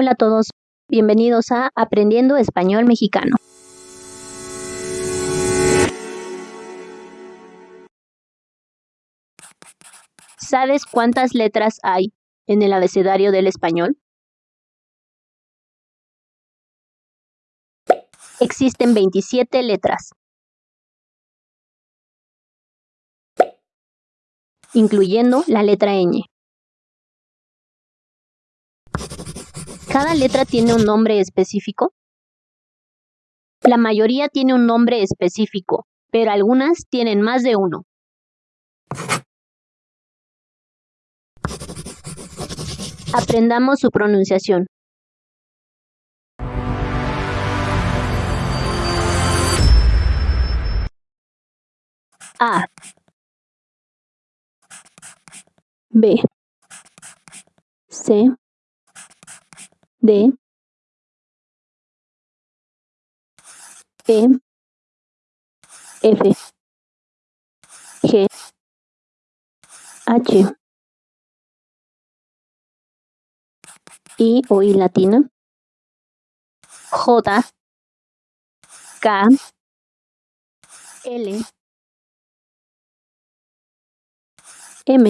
Hola a todos, bienvenidos a Aprendiendo Español Mexicano. ¿Sabes cuántas letras hay en el abecedario del español? Existen 27 letras, incluyendo la letra ñ. ¿Cada letra tiene un nombre específico? La mayoría tiene un nombre específico, pero algunas tienen más de uno. Aprendamos su pronunciación. A B C D E F G H I o I latina J K L M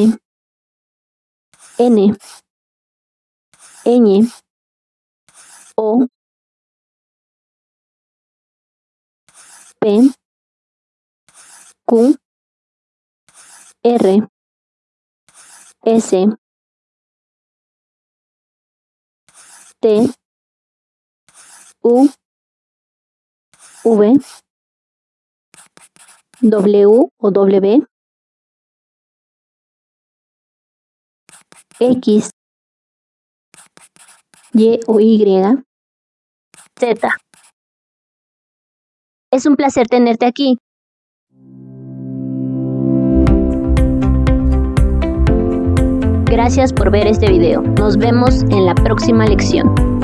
N Ñ O P Q R S T U V W o W X Y o Y Es un placer tenerte aquí. Gracias por ver este video. Nos vemos en la próxima lección.